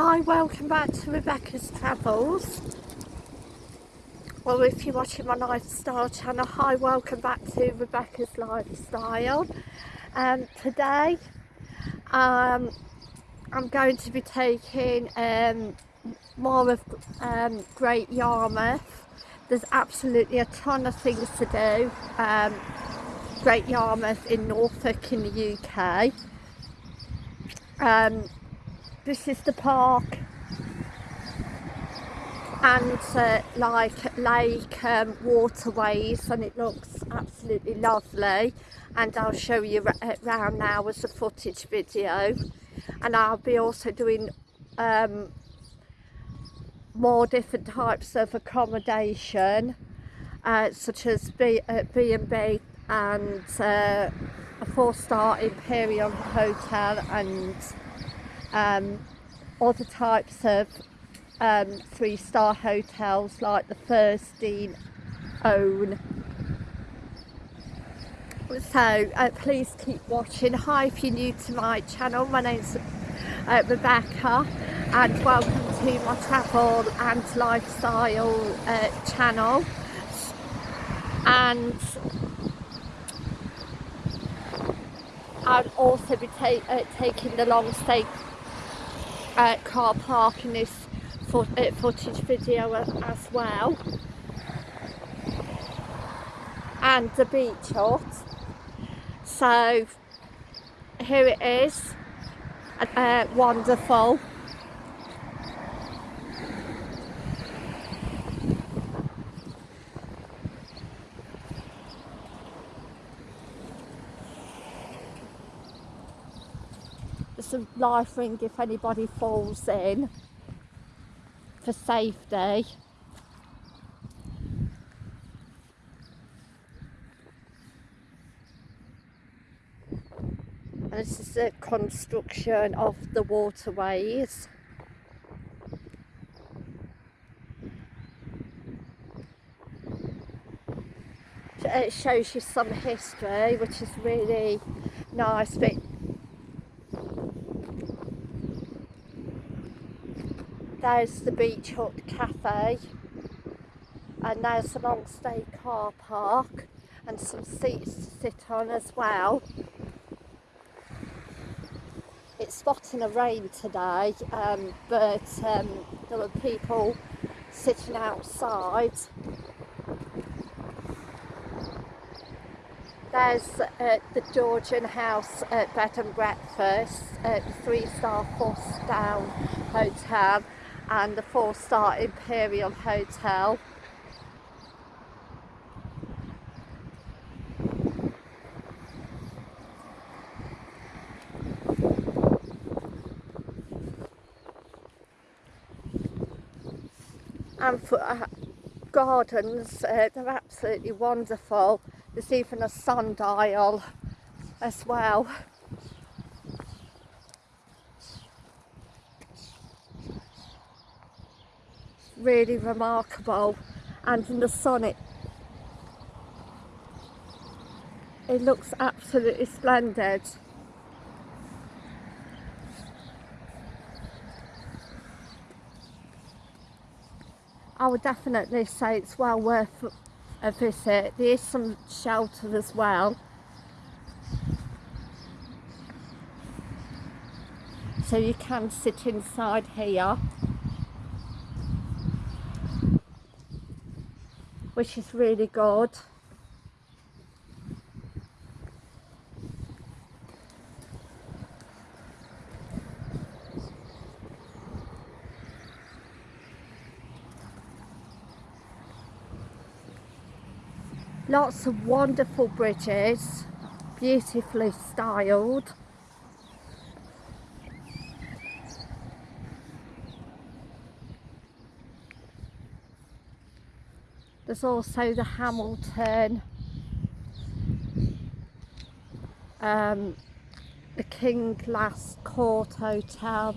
Hi, welcome back to Rebecca's Travels. Well, if you're watching my lifestyle channel, hi, welcome back to Rebecca's Lifestyle. Um, today, um, I'm going to be taking um, more of um, Great Yarmouth. There's absolutely a ton of things to do. Um, Great Yarmouth in Norfolk in the UK. Um, this is the park. And uh, like lake um, waterways and it looks absolutely lovely. And I'll show you around now as a footage video. And I'll be also doing um, more different types of accommodation uh, such as B&B uh, and uh, a four-star Imperial Hotel and um, other types of um, three-star hotels like the Feuerstein own. So uh, please keep watching. Hi if you're new to my channel, my name's uh, Rebecca and welcome to my travel and lifestyle uh, channel and I'll also be ta uh, taking the long stay uh, car park in this uh, footage video as well. And the beach hut. So here it is. Uh, wonderful There's a life ring if anybody falls in for safety. And this is the construction of the waterways. It shows you some history which is really nice but there's the Beach Hut Cafe and there's a long stay car park and some seats to sit on as well. It's spotting a rain today um, but um, there were people sitting outside. There's uh, the Georgian House at Bed and Breakfast, uh, three star four down hotel and the four-star Imperial Hotel. And for uh, gardens, uh, they're absolutely wonderful. There's even a sundial as well. Really remarkable and in the sun it it looks absolutely splendid. I would definitely say it's well worth a visit. There is some shelter as well. So you can sit inside here which is really good. Lots of wonderful bridges, beautifully styled. There's also the Hamilton, um, the King Glass Court Hotel.